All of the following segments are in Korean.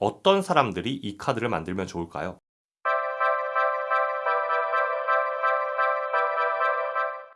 어떤 사람들이 이 카드를 만들면 좋을까요?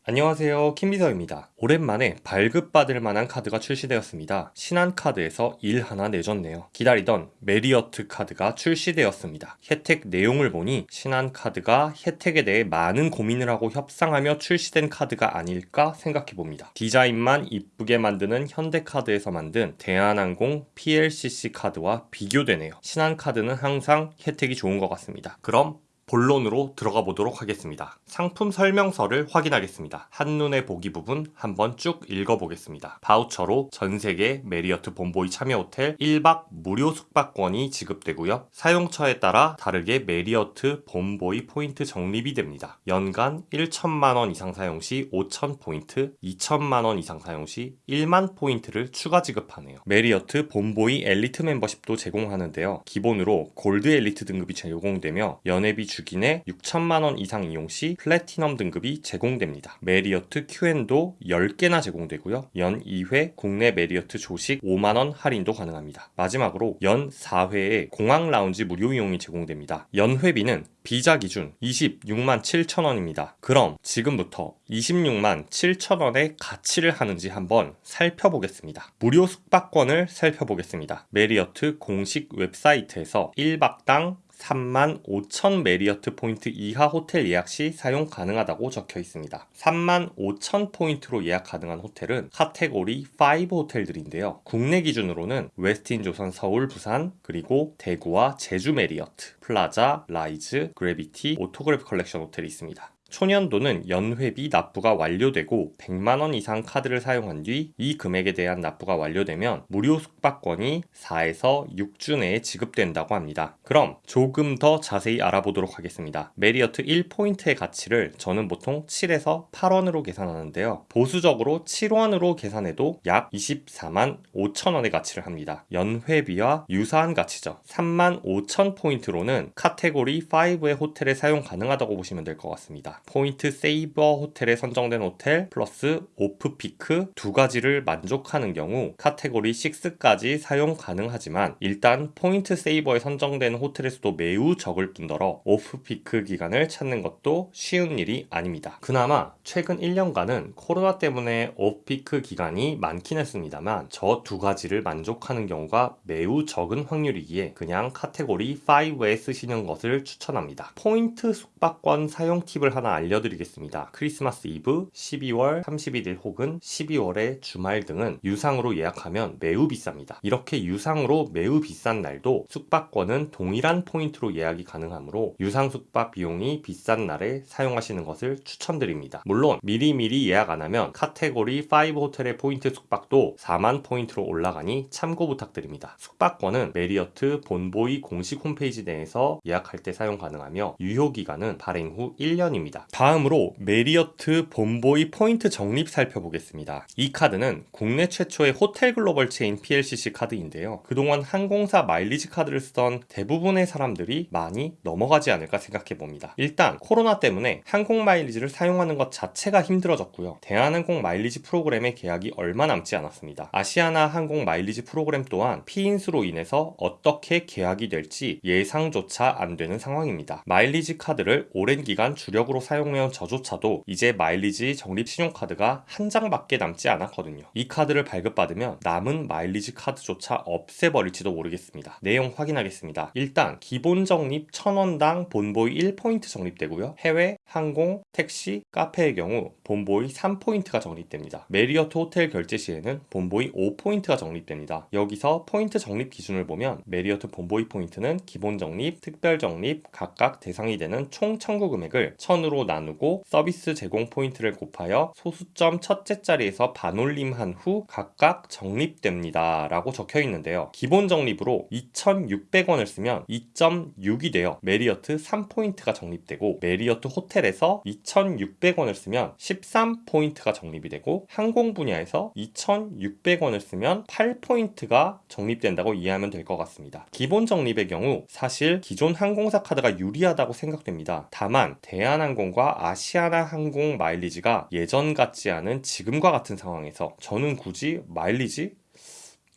안녕하세요. 킴비서입니다. 오랜만에 발급받을 만한 카드가 출시되었습니다. 신한카드에서 일 하나 내줬네요. 기다리던 메리어트 카드가 출시되었습니다. 혜택 내용을 보니 신한카드가 혜택에 대해 많은 고민을 하고 협상하며 출시된 카드가 아닐까 생각해봅니다. 디자인만 이쁘게 만드는 현대카드에서 만든 대한항공 PLCC 카드와 비교되네요. 신한카드는 항상 혜택이 좋은 것 같습니다. 그럼 본론으로 들어가 보도록 하겠습니다. 상품 설명서를 확인하겠습니다. 한눈에 보기 부분 한번 쭉 읽어보겠습니다. 바우처로 전세계 메리어트 본보이 참여 호텔 1박 무료 숙박권이 지급되고요. 사용처에 따라 다르게 메리어트 본보이 포인트 적립이 됩니다. 연간 1천만원 이상 사용 시 5천 포인트, 2천만원 이상 사용 시 1만 포인트를 추가 지급하네요. 메리어트 본보이 엘리트 멤버십도 제공하는데요. 기본으로 골드 엘리트 등급이 제공되며 연회비 주기내 6천만원 이상 이용 시 플래티넘 등급이 제공됩니다. 메리어트 QN도 10개나 제공되고요. 연 2회 국내 메리어트 조식 5만원 할인도 가능합니다. 마지막으로 연 4회에 공항 라운지 무료 이용이 제공됩니다. 연회비는 비자 기준 26만 7천원입니다. 그럼 지금부터 26만 7천원의 가치를 하는지 한번 살펴보겠습니다. 무료 숙박권을 살펴보겠습니다. 메리어트 공식 웹사이트에서 1박당 3만 5천 메리어트 포인트 이하 호텔 예약 시 사용 가능하다고 적혀 있습니다. 3만 5천 포인트로 예약 가능한 호텔은 카테고리 5 호텔들인데요. 국내 기준으로는 웨스틴 조선 서울 부산 그리고 대구와 제주 메리어트 플라자 라이즈 그래비티 오토그래프 컬렉션 호텔이 있습니다. 초년도는 연회비 납부가 완료되고 100만원 이상 카드를 사용한 뒤 이 금액에 대한 납부가 완료되면 무료 숙박권이 4에서 6주 내에 지급된다고 합니다. 그럼 조금 더 자세히 알아보도록 하겠습니다. 메리어트 1포인트의 가치를 저는 보통 7에서 8원으로 계산하는데요. 보수적으로 7원으로 계산해도 약 24만 5천원의 가치를 합니다. 연회비와 유사한 가치죠. 3만 5천 포인트로는 카테고리 5의 호텔에 사용 가능하다고 보시면 될 것 같습니다. Point Saver 호텔에 선정된 호텔 플러스 off-peak 두 가지를 만족하는 경우 카테고리 6까지 사용 가능하지만 일단 Point Saver에 선정된 호텔의 수도 매우 적을 뿐더러 off-peak 기간을 찾는 것도 쉬운 일이 아닙니다. 그나마 최근 1년간은 코로나 때문에 off-peak 기간이 많긴 했습니다만 저 두 가지를 만족하는 경우가 매우 적은 확률이기에 그냥 카테고리 5에 쓰시는 것을 추천합니다. 포인트 숙박권 사용 팁을 하나 알려드리겠습니다. 크리스마스 이브, 12월 31일 혹은 12월의 주말 등은 유상으로 예약하면 매우 비쌉니다. 이렇게 유상으로 매우 비싼 날도 숙박권은 동일한 포인트로 예약이 가능하므로 유상 숙박 비용이 비싼 날에 사용하시는 것을 추천드립니다. 물론 미리미리 예약 안 하면 카테고리 5 호텔의 포인트 숙박도 4만 포인트로 올라가니 참고 부탁드립니다. 숙박권은 메리어트 본보이 공식 홈페이지 내에서 예약할 때 사용 가능하며 유효기간은 발행 후 1년입니다. 다음으로 메리어트 본보이 포인트 적립 살펴보겠습니다. 이 카드는 국내 최초의 호텔 글로벌 체인 PLCC 카드인데요. 그동안 항공사 마일리지 카드를 쓰던 대부분의 사람들이 많이 넘어가지 않을까 생각해 봅니다. 일단 코로나 때문에 항공 마일리지를 사용하는 것 자체가 힘들어졌고요. 대한항공 마일리지 프로그램의 계약이 얼마 남지 않았습니다. 아시아나 항공 마일리지 프로그램 또한 피인수로 인해서 어떻게 계약이 될지 예상조차 안 되는 상황입니다. 마일리지 카드를 오랜 기간 주력으로 사용 사용해온 저조차도 이제 마일리지 적립 신용카드가 한 장밖에 남지 않았거든요. 이 카드를 발급받으면 남은 마일리지 카드조차 없애버릴지도 모르겠습니다. 내용 확인하겠습니다. 일단 기본 적립 1000원당 본보이 1포인트 적립되고요. 해외, 항공, 택시, 카페의 경우 본보이 3포인트가 적립됩니다. 메리어트 호텔 결제 시에는 본보이 5포인트가 적립됩니다. 여기서 포인트 적립 기준을 보면 메리어트 본보이 포인트는 기본 적립, 특별 적립 각각 대상이 되는 총 청구 금액을 1000으로 나누고 서비스 제공 포인트를 곱하여 소수점 첫째 자리에서 반올림한 후 각각 적립됩니다 라고 적혀 있는데요. 기본 적립으로 2600원을 쓰면 2.6이 되어 메리어트 3포인트가 적립되고 메리어트 호텔에서 2600원을 쓰면 13포인트가 적립이 되고 항공 분야에서 2600원을 쓰면 8포인트가 적립된다고 이해하면 될 것 같습니다. 기본 적립의 경우 사실 기존 항공사 카드가 유리하다고 생각됩니다. 다만 대한항공 항공과 아시아나 항공 마일리지가 예전 같지 않은 지금과 같은 상황에서 저는 굳이 마일리지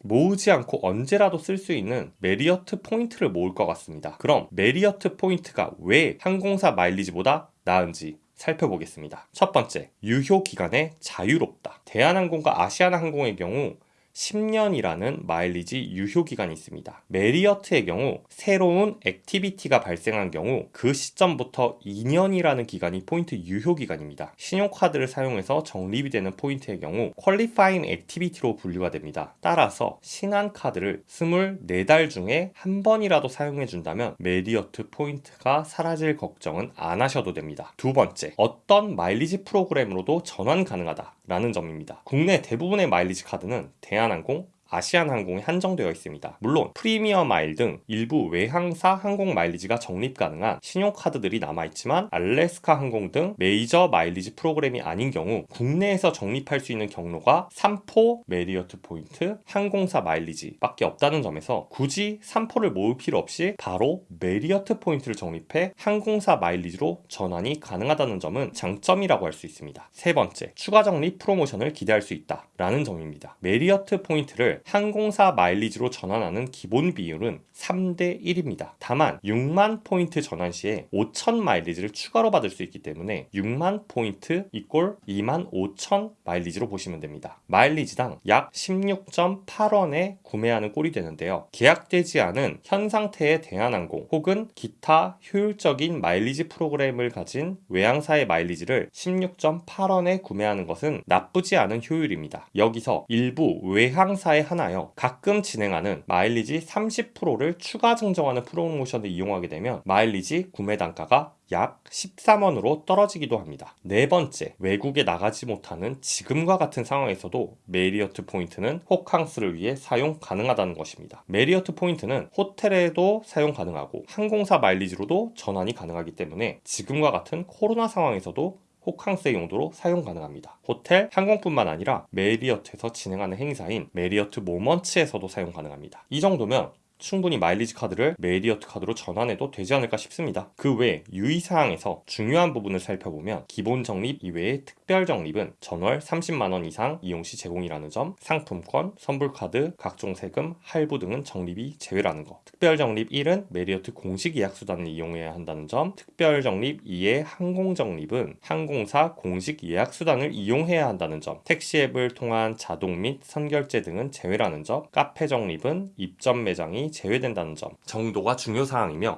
모으지 않고 언제라도 쓸 수 있는 메리어트 포인트를 모을 것 같습니다. 그럼 메리어트 포인트가 왜 항공사 마일리지보다 나은지 살펴보겠습니다. 첫 번째, 유효 기간에 자유롭다. 대한항공과 아시아나항공의 경우 10년이라는 마일리지 유효 기간이 있습니다. 메리어트의 경우 새로운 activity가 발생한 경우 그 시점부터 2년이라는 기간이 포인트 유효 기간입니다. 신용카드를 사용해서 적립이 되는 포인트의 경우 qualifying activity로 분류가 됩니다. 따라서 신한카드를 24달 중에 한 번이라도 사용해 준다면 메리어트 포인트가 사라질 걱정은 안 하셔도 됩니다. 두 번째, 어떤 마일리지 프로그램으로도 전환 가능하다 라는 점입니다. 국내 대부분의 마일리지 카드는 대한항공, 아시아나항공에 한정되어 있습니다. 물론 프리미엄 마일 등 일부 외항사 항공 마일리지가 적립 가능한 신용카드들이 남아있지만 알래스카 항공 등 메이저 마일리지 프로그램이 아닌 경우 국내에서 적립할 수 있는 경로가 3포 메리어트 포인트 항공사 마일리지 밖에 없다는 점에서 굳이 3포를 모을 필요 없이 바로 메리어트 포인트를 적립해 항공사 마일리지로 전환이 가능하다는 점은 장점이라고 할 수 있습니다. 세 번째, 추가 적립 프로모션을 기대할 수 있다 라는 점입니다. 메리어트 포인트를 항공사 마일리지로 전환하는 기본 비율은 3대 1입니다. 다만 6만 포인트 전환 시에 5천 마일리지를 추가로 받을 수 있기 때문에 6만 포인트 equal 2만 5천 마일리지로 보시면 됩니다. 마일리지당 약 16.8원에 구매하는 꼴이 되는데요. 계약되지 않은 현 상태의 대한항공 혹은 기타 효율적인 마일리지 프로그램을 가진 외항사의 마일리지를 16.8원에 구매하는 것은 나쁘지 않은 효율입니다. 여기서 일부 외항사에 한하여 가끔 진행하는 마일리지 30%를 추가 증정하는 프로모션을 이용하게 되면 마일리지 구매 단가가 약 13원으로 떨어지기도 합니다. 네 번째, 외국에 나가지 못하는 지금과 같은 상황에서도 메리어트 포인트는 호캉스를 위해 사용 가능하다는 것입니다. 메리어트 포인트는 호텔에도 사용 가능하고 항공사 마일리지로도 전환이 가능하기 때문에 지금과 같은 코로나 상황에서도 호캉스 용도로 사용 가능합니다. 호텔, 항공뿐만 아니라 메리어트에서 진행하는 행사인 메리어트 Moments에서도 사용 가능합니다. 이 정도면 충분히 마일리지 카드를 메리어트 카드로 전환해도 되지 않을까 싶습니다. 그 외 유의사항에서 중요한 부분을 살펴보면 기본 적립 이외의 특별 적립은 전월 30만원 이상 이용 시 제공이라는 점, 상품권, 선불카드, 각종 세금, 할부 등은 적립이 제외라는 것. 특별 적립 1은 메리어트 공식 예약 수단을 이용해야 한다는 점, 특별 적립 2의 항공 적립은 항공사 공식 예약 수단을 이용해야 한다는 점, 택시 앱을 통한 자동 및 선결제 등은 제외라는 점, 카페 적립은 입점 매장이 제외된다는 점 정도가 중요사항이며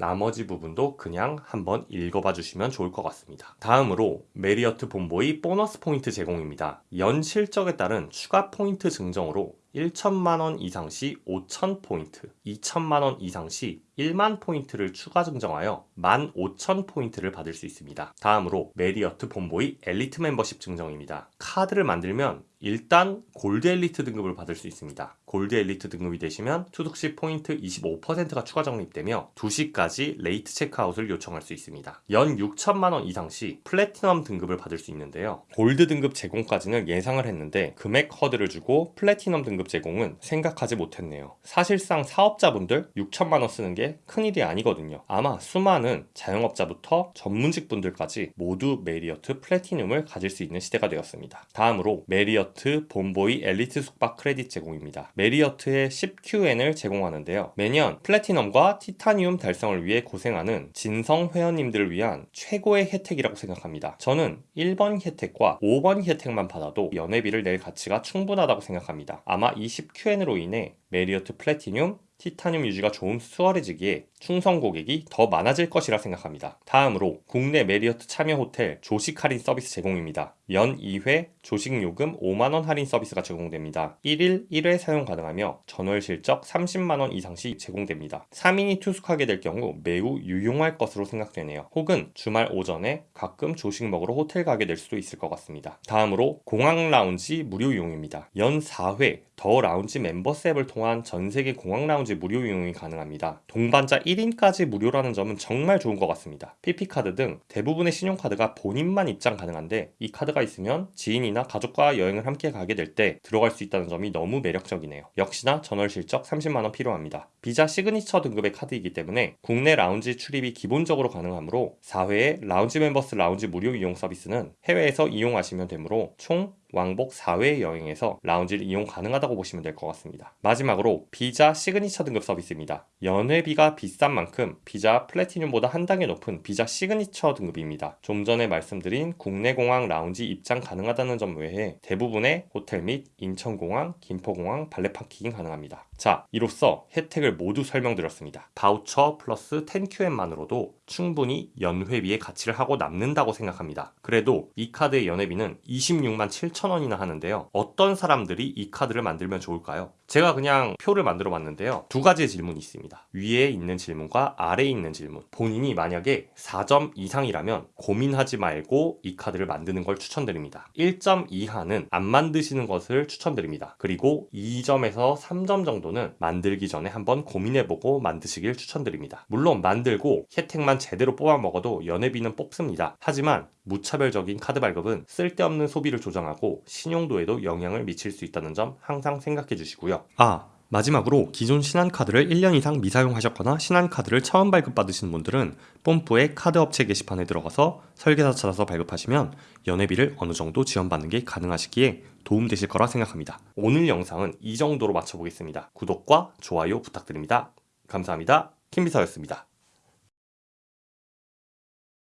나머지 부분도 그냥 한번 읽어봐 주시면 좋을 것 같습니다. 다음으로 메리어트 Bonvoy 보너스 포인트 제공입니다. 연 실적에 따른 추가 포인트 증정으로 1천만원 이상 시 5천포인트, 2천만원 이상 시 1만 포인트를 추가 증정하여 15,000포인트를 받을 수 있습니다. 다음으로 메리어트 Bonvoy 엘리트 멤버십 증정입니다. 카드를 만들면 일단 골드 엘리트 등급을 받을 수 있습니다. 골드 엘리트 등급이 되시면 투숙 시 포인트 25%가 추가 적립되며 2시까지 late 체크아웃을 요청할 수 있습니다. 연 6천만원 이상 시 플래티넘 등급을 받을 수 있는데요. 골드 등급 제공까지는 예상을 했는데 금액 허들을 주고 플래티넘 등급 제공은 생각하지 못했네요. 사실상 사업자분들 6천만 원 쓰는 게 큰일이 아니거든요. 아마 수많은 자영업자부터 전문직 분들까지 모두 메리어트 플래티늄을 가질 수 있는 시대가 되었습니다. 다음으로 메리어트 Bonvoy 엘리트 숙박 크레딧 제공입니다. 메리어트의 10QN을 제공하는데요. 매년 플래티넘과 티타늄 달성을 위해 고생하는 진성 회원님들을 위한 최고의 혜택이라고 생각합니다. 저는 1번 혜택과 5번 혜택만 받아도 연회비를 낼 가치가 충분하다고 생각합니다. 아마 이 10QN으로 인해 메리어트 플래티늄, 티타늄 유지가 좀 수월해지기에 충성 고객이 더 많아질 것이라 생각합니다. 다음으로 국내 메리어트 참여 호텔 조식 할인 서비스 제공입니다. 연 2회 조식 요금 5만원 할인 서비스가 제공됩니다. 1일 1회 사용 가능하며 전월 실적 30만원 이상 시 제공됩니다. 3인이 투숙하게 될 경우 매우 유용할 것으로 생각되네요. 혹은 주말 오전에 가끔 조식 먹으러 호텔 가게 될 수도 있을 것 같습니다. 다음으로 공항 라운지 무료 이용입니다. 연 4회 The Lounge Members 앱을 통한 전 세계 공항 라운지 무료 이용이 가능합니다. 동반자 1인까지 무료라는 점은 정말 좋은 것 같습니다. PP카드 등 대부분의 신용카드가 본인만 입장 가능한데 이 카드가 있으면 지인이나 가족과 여행을 함께 가게 될 때 들어갈 수 있다는 점이 너무 매력적이네요. 역시나 전월 실적 30만원 필요합니다. 비자 시그니처 등급의 카드이기 때문에 국내 라운지 출입이 기본적으로 가능하므로 4회의 Lounge Members 라운지 무료 이용 서비스는 해외에서 이용하시면 되므로 총 왕복 4회 여행에서 라운지를 이용 가능하다고 보시면 될 것 같습니다. 마지막으로 비자 시그니처 등급 서비스입니다. 연회비가 비싼 만큼 비자 플래티늄보다 한 단계 높은 비자 시그니처 등급입니다. 좀 전에 말씀드린 국내 공항 라운지 입장 가능하다는 점 외에 대부분의 호텔 및 인천공항, 김포공항 발레 파킹 가능합니다. 자, 이로써 혜택을 모두 설명드렸습니다. 바우처 플러스 10QN만으로도 충분히 연회비의 가치를 하고 남는다고 생각합니다. 그래도 이 카드의 연회비는 26만 7천 원이나 하는데요. 어떤 사람들이 이 카드를 만들면 좋을까요? 제가 그냥 표를 만들어 봤는데요. 두 가지의 질문이 있습니다. 위에 있는 질문과 아래에 있는 질문. 본인이 만약에 4점 이상이라면 고민하지 말고 이 카드를 만드는 걸 추천드립니다. 1점 이하는 안 만드시는 것을 추천드립니다. 그리고 2점에서 3점 정도는 만들기 전에 한번 고민해보고 만드시길 추천드립니다. 물론 만들고 혜택만 제대로 뽑아 먹어도 연회비는 뽑습니다. 하지만 무차별적인 카드 발급은 쓸데없는 소비를 조장하고 신용도에도 영향을 미칠 수 있다는 점 항상 생각해 주시고요. 아, 마지막으로 기존 신한카드를 1년 이상 미사용하셨거나 신한카드를 처음 발급받으신 분들은 뽐뿌의 카드 업체 게시판에 들어가서 설계사 찾아서 발급하시면 연회비를 어느 정도 지원받는 게 가능하시기에 도움되실 거라 생각합니다. 오늘 영상은 이 정도로 마쳐보겠습니다. 구독과 좋아요 부탁드립니다. 감사합니다. 킴비서였습니다.